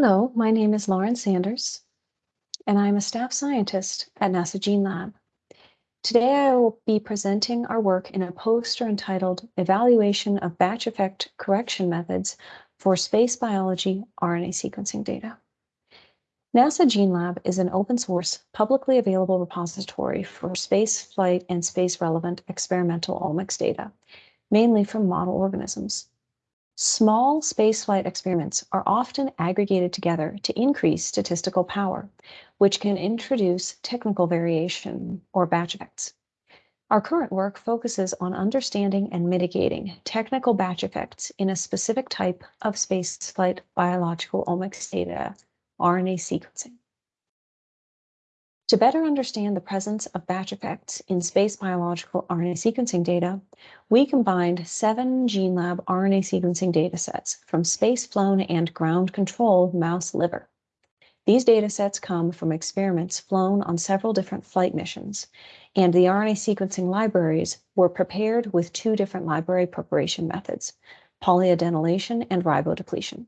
Hello, my name is Lauren Sanders, and I'm a staff scientist at NASA GeneLab. Today I will be presenting our work in a poster entitled Evaluation of Batch Effect Correction Methods for Space Biology RNA Sequencing Data. NASA GeneLab is an open source, publicly available repository for space flight and space relevant experimental omics data, mainly from model organisms. Small spaceflight experiments are often aggregated together to increase statistical power, which can introduce technical variation or batch effects. Our current work focuses on understanding and mitigating technical batch effects in a specific type of spaceflight biological omics data, RNA sequencing. To better understand the presence of batch effects in space biological RNA sequencing data, we combined seven GeneLab RNA sequencing datasets from space-flown and ground control mouse liver. These datasets come from experiments flown on several different flight missions, and the RNA sequencing libraries were prepared with two different library preparation methods, polyadenylation and ribodepletion.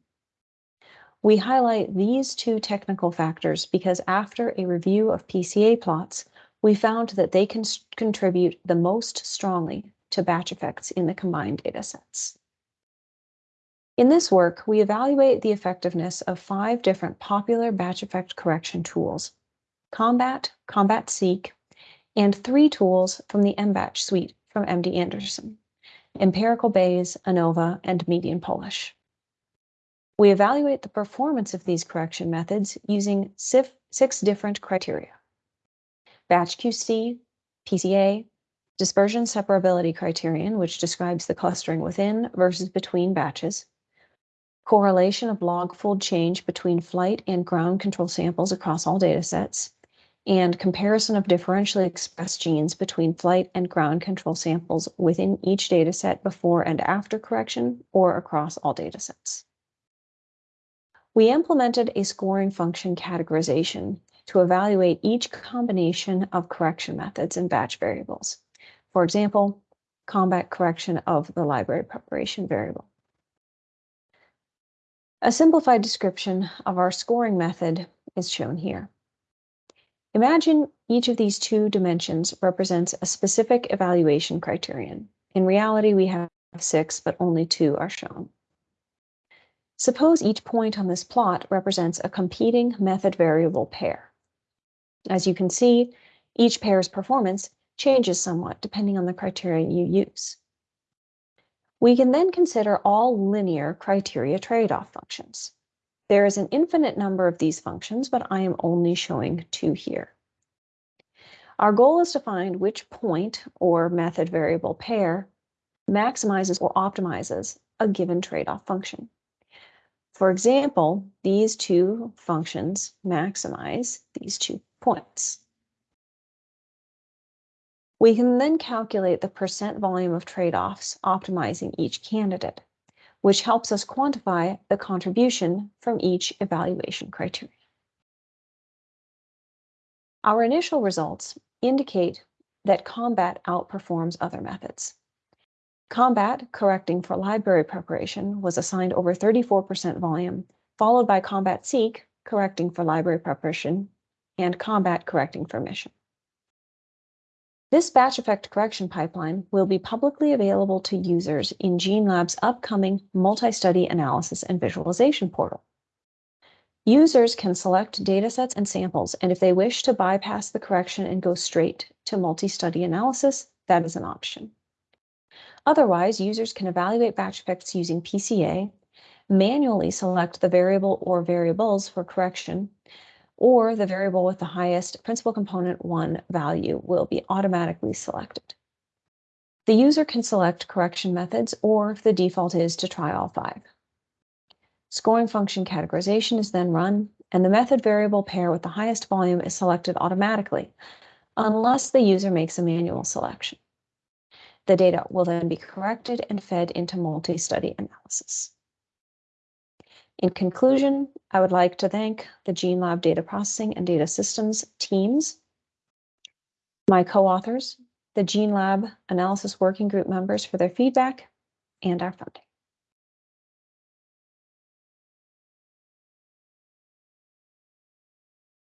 We highlight these two technical factors because after a review of PCA plots, we found that they can contribute the most strongly to batch effects in the combined datasets. In this work, we evaluate the effectiveness of five different popular batch effect correction tools, Combat, Combat-Seq, and three tools from the MBatch suite from MD Anderson, Empirical Bayes, ANOVA, and Median Polish. We evaluate the performance of these correction methods using six different criteria. Batch QC, PCA, dispersion separability criterion, which describes the clustering within versus between batches, correlation of log fold change between flight and ground control samples across all datasets, and comparison of differentially expressed genes between flight and ground control samples within each dataset before and after correction or across all datasets. We implemented a scoring function categorization to evaluate each combination of correction methods and batch variables. For example, combat correction of the library preparation variable. A simplified description of our scoring method is shown here. Imagine each of these two dimensions represents a specific evaluation criterion. In reality, we have six, but only two are shown. Suppose each point on this plot represents a competing method variable pair. As you can see, each pair's performance changes somewhat depending on the criteria you use. We can then consider all linear criteria trade-off functions. There is an infinite number of these functions, but I am only showing two here. Our goal is to find which point or method variable pair maximizes or optimizes a given trade-off function. For example, these two functions maximize these two points. We can then calculate the percent volume of trade-offs optimizing each candidate, which helps us quantify the contribution from each evaluation criteria. Our initial results indicate that combat outperforms other methods. Combat, correcting for library preparation, was assigned over 34% volume, followed by Combat Seq, correcting for library preparation, and Combat, correcting for mission. This batch effect correction pipeline will be publicly available to users in GeneLab's upcoming multi-study analysis and visualization portal. Users can select datasets and samples, and if they wish to bypass the correction and go straight to multi-study analysis, that is an option. Otherwise, users can evaluate batch effects using PCA, manually select the variable or variables for correction, or the variable with the highest principal component 1 value will be automatically selected. The user can select correction methods, or if the default is to try all five. Scoring function categorization is then run, and the method variable pair with the highest volume is selected automatically, unless the user makes a manual selection. The data will then be corrected and fed into multi-study analysis. In conclusion, I would like to thank the GeneLab Data Processing and Data Systems teams, my co-authors, the GeneLab Analysis Working Group members for their feedback, and our funding.